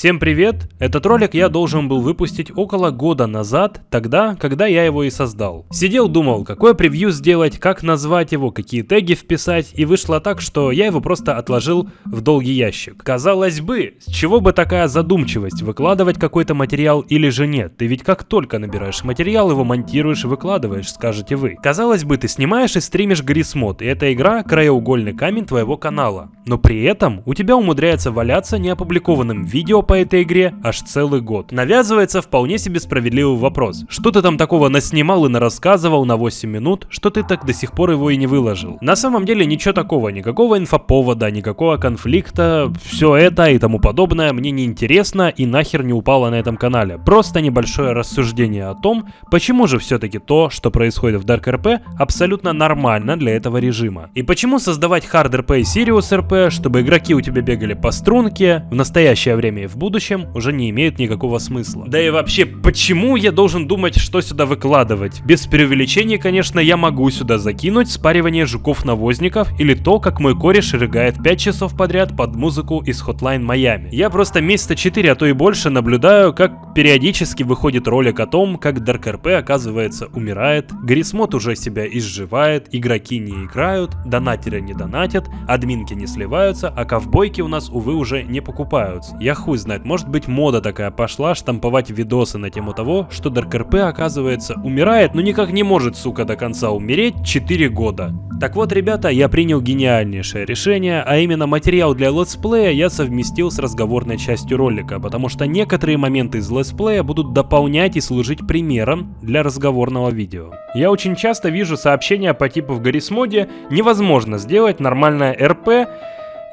Всем привет! Этот ролик я должен был выпустить около года назад, тогда, когда я его и создал. Сидел думал, какое превью сделать, как назвать его, какие теги вписать, и вышло так, что я его просто отложил в долгий ящик. Казалось бы, с чего бы такая задумчивость, выкладывать какой-то материал или же нет? Ты ведь как только набираешь материал, его монтируешь и выкладываешь, скажете вы. Казалось бы, ты снимаешь и стримишь Грисмод, и эта игра краеугольный камень твоего канала. Но при этом у тебя умудряется валяться неопубликованным видео по этой игре аж целый год. Навязывается вполне себе справедливый вопрос. Что ты там такого наснимал и нарассказывал на 8 минут, что ты так до сих пор его и не выложил? На самом деле ничего такого, никакого инфоповода, никакого конфликта, все это и тому подобное мне не интересно и нахер не упало на этом канале. Просто небольшое рассуждение о том, почему же все-таки то, что происходит в Dark RP, абсолютно нормально для этого режима. И почему создавать Hard RP и Sirius RP, чтобы игроки у тебя бегали по струнке, в настоящее время и в будущем уже не имеют никакого смысла. Да и вообще, почему я должен думать, что сюда выкладывать? Без преувеличения, конечно, я могу сюда закинуть спаривание жуков-навозников или то, как мой кореш рыгает 5 часов подряд под музыку из Hotline Miami. Я просто месяца 4, а то и больше наблюдаю, как периодически выходит ролик о том, как Dark RP оказывается умирает, Грисмод уже себя изживает, игроки не играют, донатеры не донатят, админки не сливаются, а ковбойки у нас, увы, уже не покупаются. Я хуй знает, может быть мода такая пошла штамповать видосы на тему того, что RP оказывается умирает, но никак не может, сука, до конца умереть 4 года. Так вот, ребята, я принял гениальнейшее решение, а именно материал для летсплея я совместил с разговорной частью ролика, потому что некоторые моменты из летсплея будут дополнять и служить примером для разговорного видео. Я очень часто вижу сообщения по типу в Гаррисмоде невозможно сделать нормальное РП,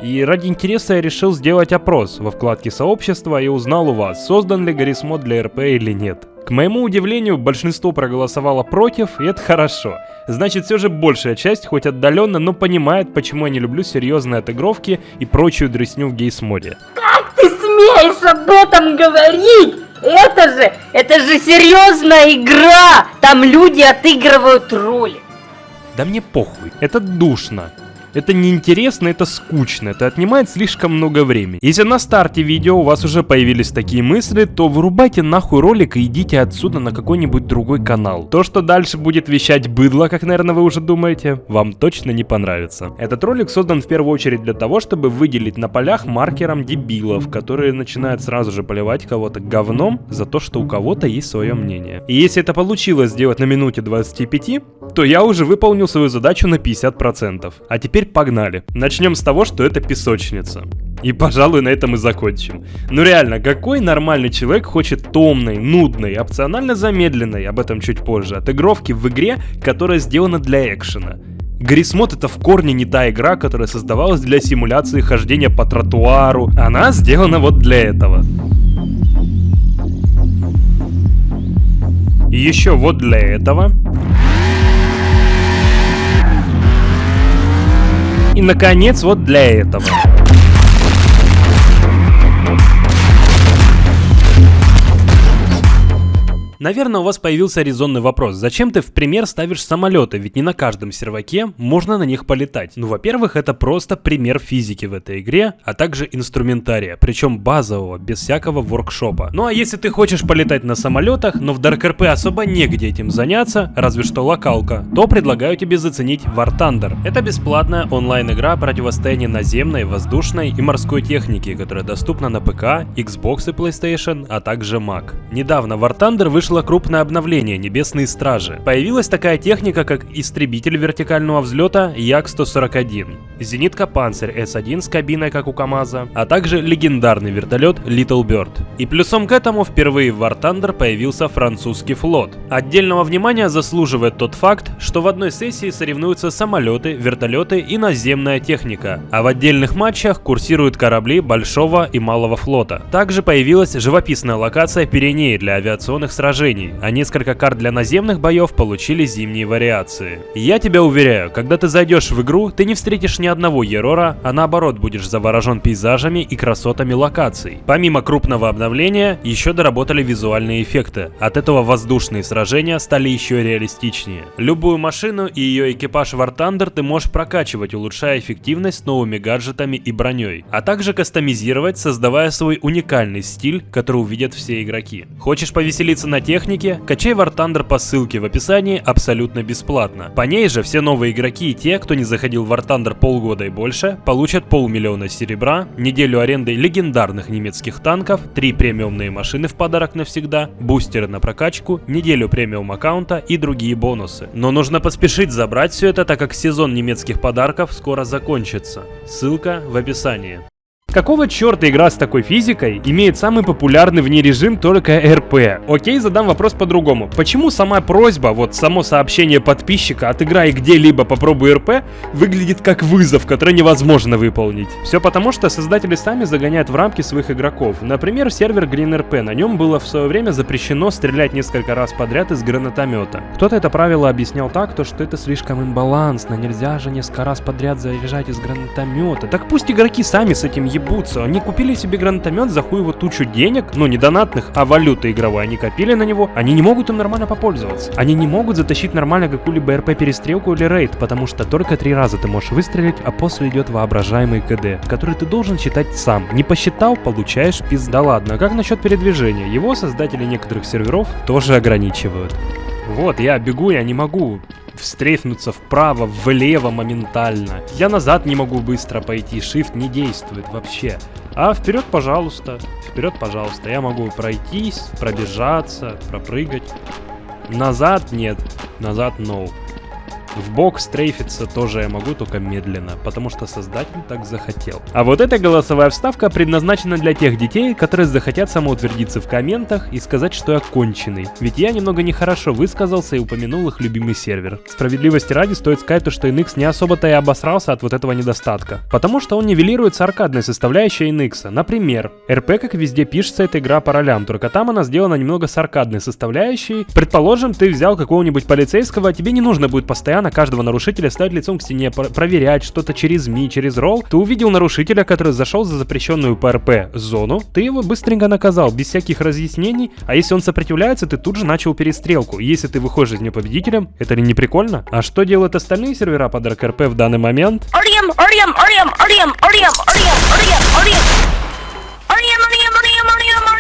и ради интереса я решил сделать опрос во вкладке сообщества и узнал у вас, создан ли Гаррисмод для РП или нет. К моему удивлению, большинство проголосовало против, и это хорошо. Значит, все же большая часть, хоть отдаленно, но понимает, почему я не люблю серьезные отыгровки и прочую дресню в гейсмоде. Как ты смеешь об этом говорить? Это же, это же серьезная игра! Там люди отыгрывают роли. Да мне похуй, это душно. Это неинтересно, это скучно, это отнимает слишком много времени. Если на старте видео у вас уже появились такие мысли, то вырубайте нахуй ролик и идите отсюда на какой-нибудь другой канал. То, что дальше будет вещать быдло, как, наверное, вы уже думаете, вам точно не понравится. Этот ролик создан в первую очередь для того, чтобы выделить на полях маркером дебилов, которые начинают сразу же поливать кого-то говном за то, что у кого-то есть свое мнение. И если это получилось сделать на минуте 25, то я уже выполнил свою задачу на 50%. А теперь погнали. Начнем с того, что это песочница. И, пожалуй, на этом и закончим. Ну реально, какой нормальный человек хочет томной, нудной, опционально замедленной, об этом чуть позже, отыгровки в игре, которая сделана для экшена? Грисмод это в корне не та игра, которая создавалась для симуляции хождения по тротуару. Она сделана вот для этого. Еще вот для этого. И, наконец, вот для этого. Наверное, у вас появился резонный вопрос. Зачем ты в пример ставишь самолеты? Ведь не на каждом серваке можно на них полетать. Ну, во-первых, это просто пример физики в этой игре, а также инструментария, причем базового, без всякого воркшопа. Ну а если ты хочешь полетать на самолетах, но в Dark RP особо негде этим заняться, разве что локалка, то предлагаю тебе заценить War Thunder. Это бесплатная онлайн-игра противостояния наземной, воздушной и морской техники, которая доступна на ПК, Xbox и PlayStation, а также Mac. Недавно War Thunder вышел вышло крупное обновление Небесные Стражи. Появилась такая техника, как истребитель вертикального взлета Як-141, зенитка Панцирь С-1 с кабиной, как у КамАЗа, а также легендарный вертолет Little Bird. И плюсом к этому впервые в War Thunder появился французский флот. Отдельного внимания заслуживает тот факт, что в одной сессии соревнуются самолеты, вертолеты и наземная техника, а в отдельных матчах курсируют корабли большого и малого флота. Также появилась живописная локация Пиренеи для авиационных сражений сражений, а несколько карт для наземных боев получили зимние вариации. Я тебя уверяю, когда ты зайдешь в игру, ты не встретишь ни одного Ерора, а наоборот будешь заворожен пейзажами и красотами локаций. Помимо крупного обновления, еще доработали визуальные эффекты. От этого воздушные сражения стали еще реалистичнее. Любую машину и ее экипаж War Thunder ты можешь прокачивать, улучшая эффективность новыми гаджетами и броней, а также кастомизировать, создавая свой уникальный стиль, который увидят все игроки. Хочешь повеселиться на технике? Качай War Thunder по ссылке в описании абсолютно бесплатно. По ней же все новые игроки и те, кто не заходил в War Thunder полгода и больше, получат полмиллиона серебра, неделю аренды легендарных немецких танков, 3 премиумные машины в подарок навсегда, бустеры на прокачку, неделю премиум аккаунта и другие бонусы. Но нужно поспешить забрать все это, так как сезон немецких подарков скоро закончится. Ссылка в описании. Какого черта игра с такой физикой имеет самый популярный в ней режим только РП? Окей, задам вопрос по-другому. Почему сама просьба, вот само сообщение подписчика «отыграй где-либо, попробуй РП» выглядит как вызов, который невозможно выполнить? Все потому, что создатели сами загоняют в рамки своих игроков. Например, сервер Green RP. На нем было в свое время запрещено стрелять несколько раз подряд из гранатомета. Кто-то это правило объяснял так, то что это слишком имбалансно, нельзя же несколько раз подряд заряжать из гранатомета. Так пусть игроки сами с этим ебутся. Они купили себе гранатомет за хуево тучу денег, ну не донатных, а валюты игровой. Они копили на него, они не могут им нормально попользоваться. Они не могут затащить нормально какую-либо РП-перестрелку или рейд, потому что только три раза ты можешь выстрелить, а после идет воображаемый КД, который ты должен считать сам. Не посчитал, получаешь пиз. Да ладно, а как насчет передвижения? Его создатели некоторых серверов тоже ограничивают. Вот, я бегу, я не могу встрефнуться вправо, влево моментально. Я назад не могу быстро пойти, shift не действует вообще. А вперед, пожалуйста, вперед, пожалуйста. Я могу пройтись, пробежаться, пропрыгать. Назад нет, назад no. В бок стрейфиться тоже я могу, только медленно, потому что создатель так захотел. А вот эта голосовая вставка предназначена для тех детей, которые захотят самоутвердиться в комментах и сказать, что я конченый. Ведь я немного нехорошо высказался и упомянул их любимый сервер. Справедливости ради стоит сказать то, что NX не особо-то и обосрался от вот этого недостатка. Потому что он нивелируется аркадной составляющей NX. Например, РП, как везде пишется, это игра по ролям, только там она сделана немного с аркадной составляющей. Предположим, ты взял какого-нибудь полицейского, а тебе не нужно будет постоянно на каждого нарушителя ставить лицом к стене, проверять что-то через ми, через ролл. Ты увидел нарушителя, который зашел за запрещенную ПРП зону, ты его быстренько наказал, без всяких разъяснений, а если он сопротивляется, ты тут же начал перестрелку. Если ты выходишь из нее победителем, это ли не прикольно? А что делают остальные сервера под РКРП в данный момент? Орием, орием, орием, орием, орием, орием, орием, орием. Орием, орием, орием, орием, орием.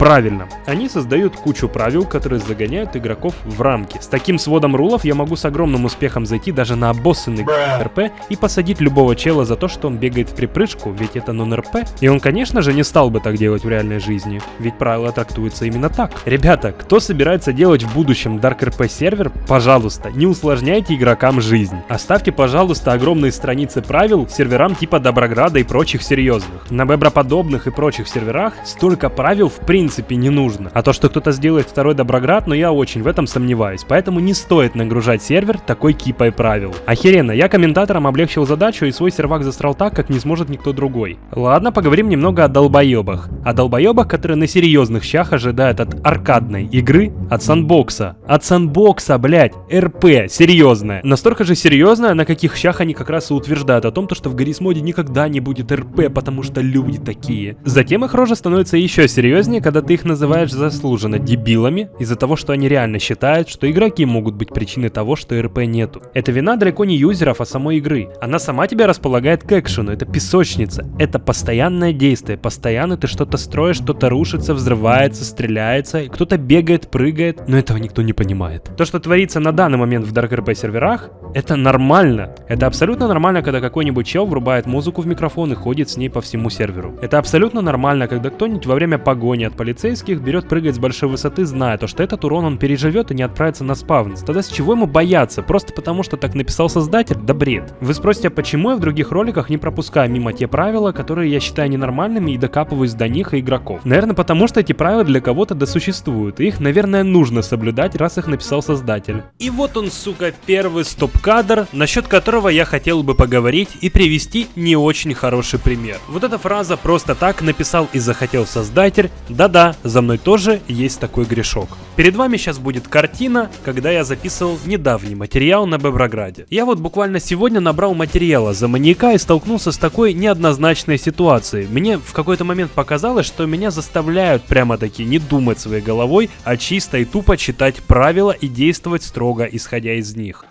Правильно, они создают кучу правил, которые загоняют игроков в рамки. С таким сводом рулов я могу с огромным успехом зайти даже на обоссанный РП и посадить любого чела за то, что он бегает в припрыжку, ведь это нон-РП. И он, конечно же, не стал бы так делать в реальной жизни, ведь правила трактуются именно так. Ребята, кто собирается делать в будущем Dark RP сервер, пожалуйста, не усложняйте игрокам жизнь. Оставьте, пожалуйста, огромные страницы правил серверам типа Доброграда и прочих серьезных. На Беброподобных и прочих серверах столько правил в принципе принципе не нужно. А то, что кто-то сделает второй Доброград, но я очень в этом сомневаюсь. Поэтому не стоит нагружать сервер такой кипой правил. Охеренно, я комментаторам облегчил задачу и свой сервак засрал так, как не сможет никто другой. Ладно, поговорим немного о долбоебах. О долбоебах, которые на серьезных щах ожидают от аркадной игры, от санбокса. От санбокса, блять, РП, серьезная. Настолько же серьезная, на каких щах они как раз и утверждают о том, что в Гаррисмоде никогда не будет РП, потому что люди такие. Затем их рожа становится еще серьезнее, когда когда ты их называешь заслуженно дебилами из-за того, что они реально считают, что игроки могут быть причиной того, что РП нету. Это вина далеко не юзеров, а самой игры. Она сама тебя располагает к экшену, это песочница, это постоянное действие, постоянно ты что-то строишь, что-то рушится, взрывается, стреляется, кто-то бегает, прыгает, но этого никто не понимает. То, что творится на данный момент в Dark RP серверах, это нормально. Это абсолютно нормально, когда какой-нибудь чел врубает музыку в микрофон и ходит с ней по всему серверу. Это абсолютно нормально, когда кто-нибудь во время погони от полицейских берет прыгать с большой высоты, зная то, что этот урон он переживет и не отправится на спавнс. Тогда с чего ему бояться? Просто потому, что так написал создатель? Да бред. Вы спросите, а почему я в других роликах не пропускаю мимо те правила, которые я считаю ненормальными и докапываюсь до них и игроков? Наверное, потому что эти правила для кого-то досуществуют, и их, наверное, нужно соблюдать, раз их написал создатель. И вот он, сука, первый стоп-кадр, насчет которого я хотел бы поговорить и привести не очень хороший пример. Вот эта фраза просто так написал и захотел создатель, да-да, да, за мной тоже есть такой грешок. Перед вами сейчас будет картина, когда я записывал недавний материал на Беброграде. Я вот буквально сегодня набрал материала за маньяка и столкнулся с такой неоднозначной ситуацией. Мне в какой-то момент показалось, что меня заставляют прямо таки не думать своей головой, а чисто и тупо читать правила и действовать строго исходя из них.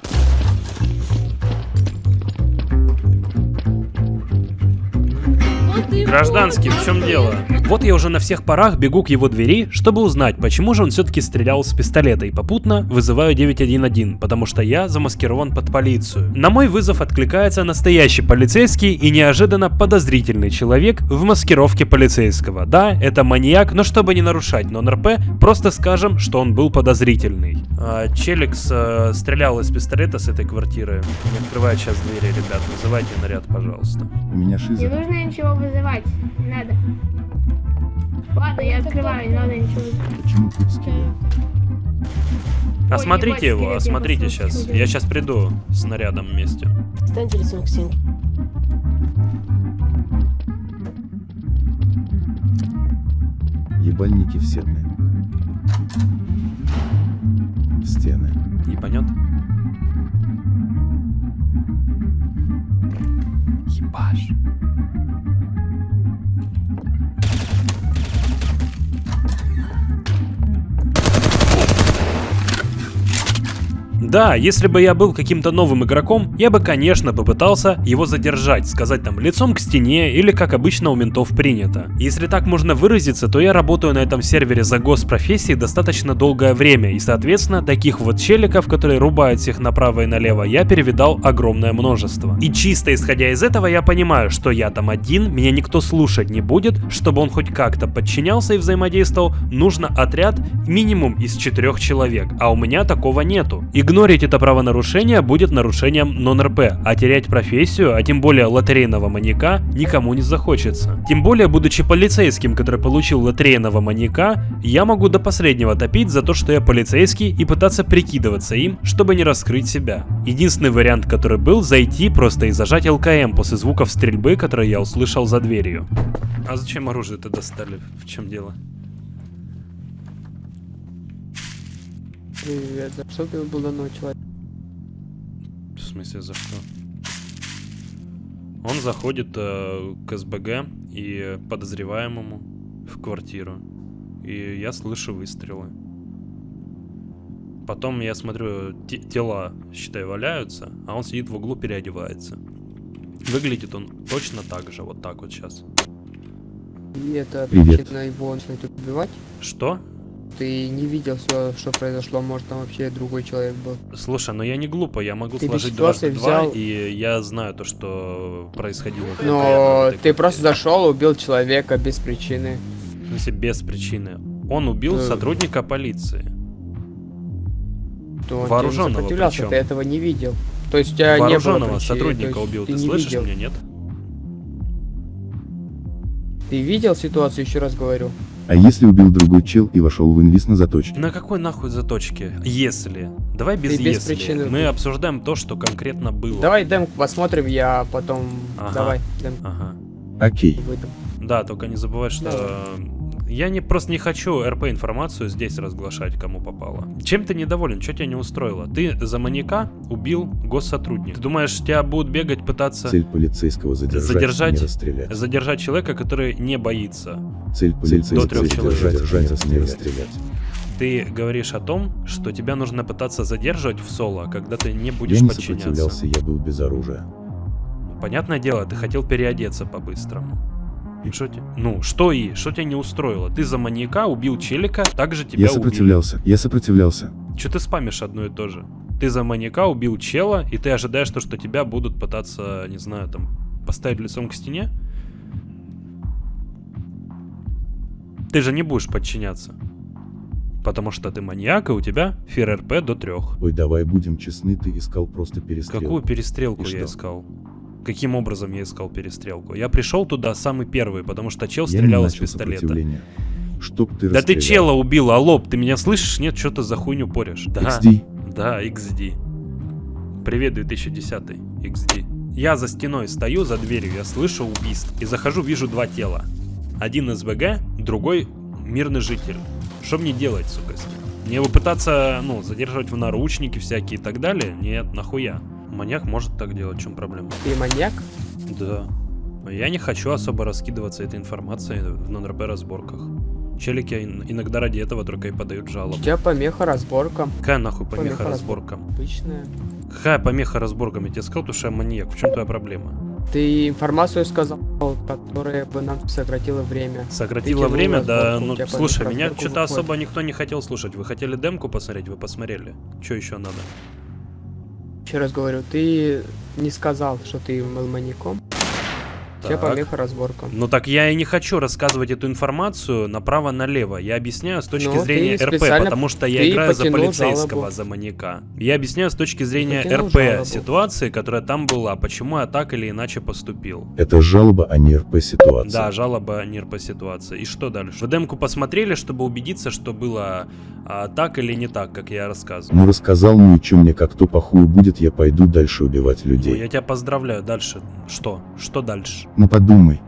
Гражданский, в чем дело? Вот я уже на всех парах бегу к его двери, чтобы узнать, почему же он все-таки стрелял с пистолета и попутно вызываю 911, потому что я замаскирован под полицию. На мой вызов откликается настоящий полицейский и неожиданно подозрительный человек в маскировке полицейского. Да, это маньяк, но чтобы не нарушать нон-РП, просто скажем, что он был подозрительный. А, Челикс э, стрелял из пистолета с этой квартиры. Не открывает сейчас двери, ребят, вызывайте наряд, пожалуйста. У меня Не шиза. нужно ничего вызывать, не надо. Ладно, я открываю, не надо ничего. Почему скелет? Осмотрите ебать, его, скелет, осмотрите я сейчас. Я сейчас приду с нарядом вместе. Станьте лицом к стенке. Ебальники в стены. В стены. Ебанет? Ебаш. Да, если бы я был каким-то новым игроком, я бы, конечно, попытался его задержать, сказать там лицом к стене или как обычно у ментов принято. Если так можно выразиться, то я работаю на этом сервере за госпрофессии достаточно долгое время, и соответственно, таких вот челиков, которые рубают всех направо и налево, я перевидал огромное множество. И чисто исходя из этого, я понимаю, что я там один, меня никто слушать не будет, чтобы он хоть как-то подчинялся и взаимодействовал, нужно отряд минимум из четырех человек, а у меня такого нету. Игнорить это правонарушение будет нарушением нон-РП, а терять профессию, а тем более лотерейного маньяка, никому не захочется. Тем более, будучи полицейским, который получил лотерейного маньяка, я могу до последнего топить за то, что я полицейский и пытаться прикидываться им, чтобы не раскрыть себя. Единственный вариант, который был, зайти просто и зажать ЛКМ после звуков стрельбы, которые я услышал за дверью. А зачем оружие-то достали? В чем дело? Привет, за что ты был данного человека? В смысле, за что? Он заходит э, к СБГ и подозреваемому в квартиру. И я слышу выстрелы. Потом я смотрю, те- тела, считай, валяются, а он сидит в углу, переодевается. Выглядит он точно так же, вот так вот сейчас. И это Привет. причина его начать убивать? Что? Ты не видел все, что произошло, может там вообще другой человек был. Слушай, ну я не глупо, я могу Ты сложить дважды два, взял- и я знаю то, что происходило. Но ты просто зашел, убил человека без причины. В смысле, без причины. Он убил Э. сотрудника полиции. То Вооруженного сопротивлялся, причем. ты этого не видел. То есть у тебя не было Вооруженного причины, сотрудника убил. Ты, не слышишь видел. меня, нет? Ты видел ситуацию, еще раз говорю. А если убил другой чел и вошел в инвиз на заточке? На какой нахуй заточке? Если. Давай без Ты без если. причины Мы обсуждаем то, что конкретно было. Давай демку посмотрим, я потом... Ага. Давай, демку Ага. Окей. выдам. Да, только не забывай, что... Я не просто не хочу РП информацию здесь разглашать, кому попало. Чем ты недоволен? Что тебя не устроило? Ты за маньяка убил госсотрудника. Ты думаешь, тебя будут бегать, пытаться Цель полицейского задержать, Задержать. не расстрелять. задержать человека, который не боится? Цель полицейского трех человек. задержать, задержать, не расстрелять. Ты говоришь о том, что тебя нужно пытаться задерживать в соло, когда ты не будешь Я не подчиняться. сопротивлялся, я был без оружия. Понятное дело, ты хотел переодеться по-быстрому. Что те- Ну, что и? Что тебя не устроило? Ты за маньяка убил челика, также тебя Я сопротивлялся, я сопротивлялся. убили. Че ты спамишь одно и то же? Ты за маньяка убил чела, и ты ожидаешь то, что тебя будут пытаться, не знаю, там, поставить лицом к стене? Ты же не будешь подчиняться. Потому что ты маньяк, и у тебя фир РП до трех. Ой, давай будем честны, ты искал просто перестрелку. Какую перестрелку И я что? искал? Каким образом я искал перестрелку? Я пришел туда самый первый, потому что чел Я стрелял из пистолета. Чтоб ты Да ты чела убил, алло, ты меня слышишь? Нет, что ты за хуйню порешь? Да, XD. да, XD. Привет, 2010 XD. Я за стеной стою, за дверью, я слышу убийство. И захожу, вижу два тела. Один СБГ, другой мирный житель. Что мне делать, сука, с ним? Мне его пытаться, ну, задерживать в наручники всякие и так далее? Нет, нахуя. Маньяк может так делать, в чем проблема? Ты маньяк? Да. Я не хочу особо раскидываться этой информацией в нон-РП разборках. Челики ин- иногда ради этого только и подают У жалобу. тебя помеха разборка. Какая нахуй помеха Помеха разборкам? Обычная. Какая помеха разборкам? Я тебе сказал, что я маньяк. В чем твоя проблема? Ты информацию сказал, которая бы нам сократила время. Сократило тянул время? Да, у ну слушай, меня что-то особо никто не хотел слушать. Вы хотели демку посмотреть? Вы посмотрели. Что еще надо? Еще раз говорю, ты не сказал, что ты был маньяком. Так. помеха разборка. Ну так я и не хочу рассказывать эту информацию направо-налево. Я объясняю с точки Ну, зрения РП, потому что я играю за полицейского, жалобу. за маньяка. Я объясняю с точки зрения РП жалобу. ситуации, которая там была, почему я так или иначе поступил. Это жалоба, а не РП ситуация. Да, жалоба НИР по ситуации. И что дальше? Вы демку посмотрели, чтобы убедиться, что было а, так или не так, как я рассказывал? Ну рассказал, ну и чё мне как то похую будет, я пойду дальше убивать Ну, людей. я тебя поздравляю. Дальше. Что? Что дальше? Ну подумай.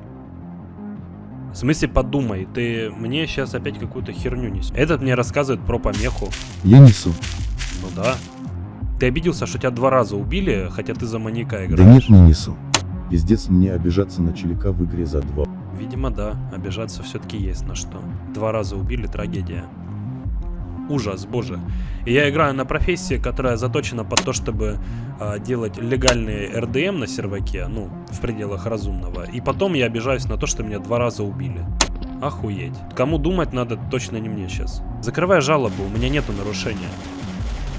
В смысле, подумай, ты мне сейчас опять какую-то херню несешь. Этот мне рассказывает про помеху. Я несу. Ну да. Ты обиделся, что тебя два раза убили, хотя ты за маньяка Да играешь? нет, не несу. Пиздец мне обижаться на челика в игре за два. Видимо, да. Обижаться все-таки есть на что. Два раза убили, трагедия. Ужас, боже. И я играю на профессии, которая заточена под то, чтобы а, делать легальный РДМ на серваке, ну, в пределах разумного. И потом я обижаюсь на то, что меня два раза убили. Охуеть. Кому думать надо, точно не мне сейчас. Закрывай жалобу, у меня нету нарушения.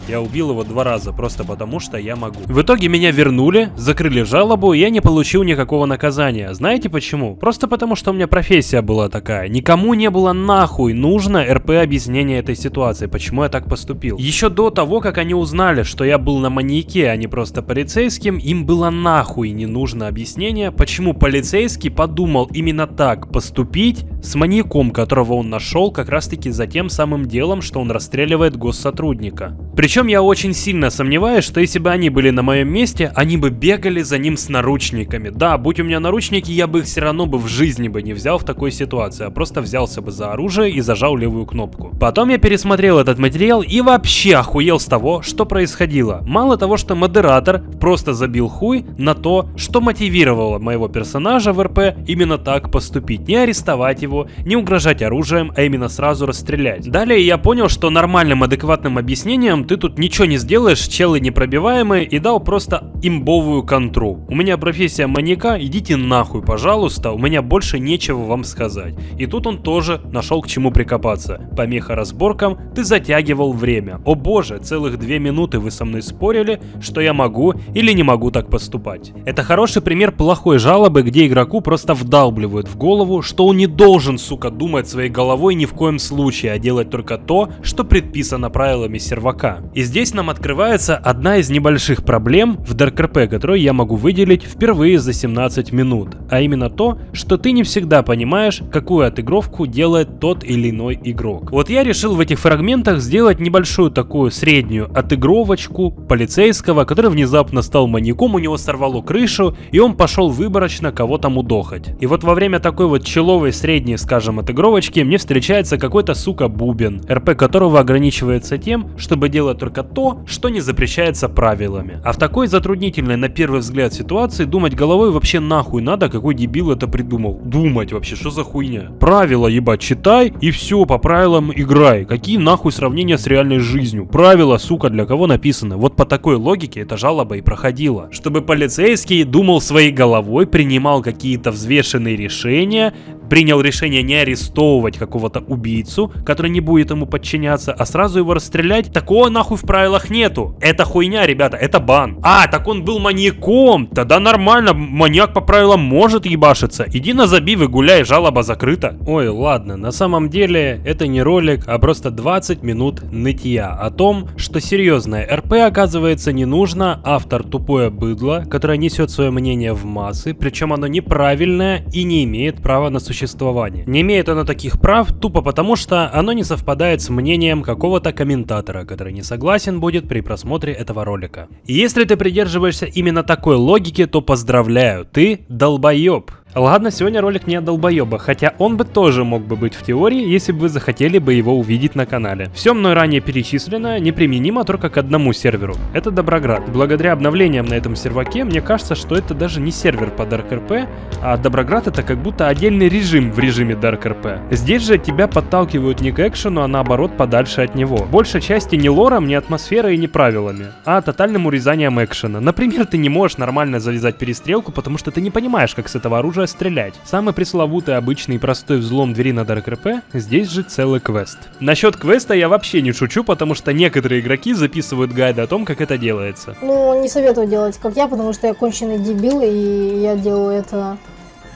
Я убил его два раза, просто потому что я могу. В итоге меня вернули, закрыли жалобу, и я не получил никакого наказания. Знаете почему? Просто потому что у меня профессия была такая. Никому не было нахуй нужно РП объяснение этой ситуации, почему я так поступил. Еще до того, как они узнали, что я был на маньяке, а не просто полицейским, им было нахуй не нужно объяснение, почему полицейский подумал именно так поступить с маньяком, которого он нашел как раз таки за тем самым делом, что он расстреливает госсотрудника. Причем я очень сильно сомневаюсь, что если бы они были на моем месте, они бы бегали за ним с наручниками. Да, будь у меня наручники, я бы их все равно бы в жизни бы не взял в такой ситуации, а просто взялся бы за оружие и зажал левую кнопку. Потом я пересмотрел этот материал и вообще охуел с того, что происходило. Мало того, что модератор просто забил хуй на то, что мотивировало моего персонажа в РП именно так поступить. Не арестовать его, не угрожать оружием, а именно сразу расстрелять. Далее я понял, что нормальным адекватным объяснением ты тут ничего не сделаешь, челы непробиваемые и дал просто имбовую контру. У меня профессия маньяка, идите нахуй, пожалуйста, у меня больше нечего вам сказать. И тут он тоже нашел к чему прикопаться. Помеха разборкам, ты затягивал время. О боже, целых две минуты вы со мной спорили, что я могу или не могу так поступать. Это хороший пример плохой жалобы, где игроку просто вдалбливают в голову, что он не должен, сука, думать своей головой ни в коем случае, а делать только то, что предписано правилами сервака. И здесь нам открывается одна из небольших проблем в DarkRP, которую я могу выделить впервые за 17 минут. А именно то, что ты не всегда понимаешь, какую отыгровку делает тот или иной игрок. Вот я решил в этих фрагментах сделать небольшую такую среднюю отыгровочку полицейского, который внезапно стал маньяком, у него сорвало крышу, и он пошел выборочно кого-то мудохать. И вот во время такой вот человой средней, скажем, отыгровочки мне встречается какой-то сука бубен, РП которого ограничивается тем, чтобы делать только то, что не запрещается правилами. А в такой затруднительной на первый взгляд ситуации думать головой вообще нахуй надо, какой дебил это придумал. Думать вообще, что за хуйня? Правила ебать читай и все, по правилам играй. Какие нахуй сравнения с реальной жизнью? Правила, сука, для кого написаны? Вот по такой логике эта жалоба и проходила. Чтобы полицейский думал своей головой, принимал какие-то взвешенные решения, принял решение не арестовывать какого-то убийцу, который не будет ему подчиняться, а сразу его расстрелять, такого нахуй в правилах нету. Это хуйня, ребята, это бан. А, так он был маньяком. Тогда нормально, маньяк по правилам может ебашиться. Иди на забив и гуляй, жалоба закрыта. Ой, ладно, на самом деле это не ролик, а просто 20 минут нытья о том, что серьезное РП оказывается не нужно, автор тупое быдло, которое несет свое мнение в массы, причем оно неправильное и не имеет права на существование. Не имеет оно таких прав тупо потому, что оно не совпадает с мнением какого-то комментатора, который не согласен будет при просмотре этого ролика. Если ты придерживаешься именно такой логики, то поздравляю, ты долбоеб. Ладно, сегодня ролик не о долбоеба, хотя он бы тоже мог бы быть в теории, если бы вы захотели бы его увидеть на канале. Все мной ранее перечисленное неприменимо только к одному серверу. Это Доброград. Благодаря обновлениям на этом серваке, мне кажется, что это даже не сервер по Dark RP, а Доброград это как будто отдельный режим в режиме Dark RP. Здесь же тебя подталкивают не к экшену, а наоборот подальше от него. Большей части не лором, не атмосферой и не правилами, а тотальным урезанием экшена. Например, ты не можешь нормально завязать перестрелку, потому что ты не понимаешь, как с этого оружия стрелять. Самый пресловутый, обычный и простой взлом двери на Dark RP, здесь же целый квест. Насчет квеста я вообще не шучу, потому что некоторые игроки записывают гайды о том, как это делается. Ну, не советую делать, как я, потому что я конченый дебил, и я делаю это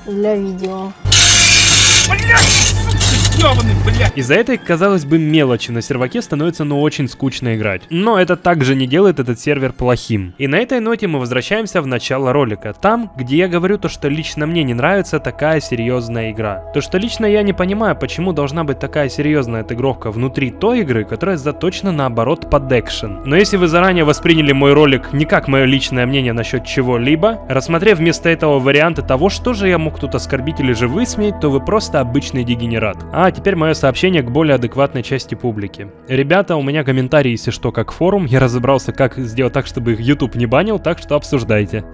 для видео. Из-за этой, казалось бы, мелочи на серваке становится ну очень скучно играть. Но это также не делает этот сервер плохим. И на этой ноте мы возвращаемся в начало ролика. Там, где я говорю то, что лично мне не нравится такая серьезная игра. То, что лично я не понимаю, почему должна быть такая серьезная отыгровка внутри той игры, которая заточена наоборот под экшен. Но если вы заранее восприняли мой ролик не как мое личное мнение насчет чего-либо, рассмотрев вместо этого варианты того, что же я мог тут оскорбить или же высмеять, то вы просто обычный дегенерат. А теперь мое сообщение к более адекватной части публики. Ребята, у меня комментарии, если что, как форум. Я разобрался, как сделать так, чтобы их YouTube не банил, так что обсуждайте.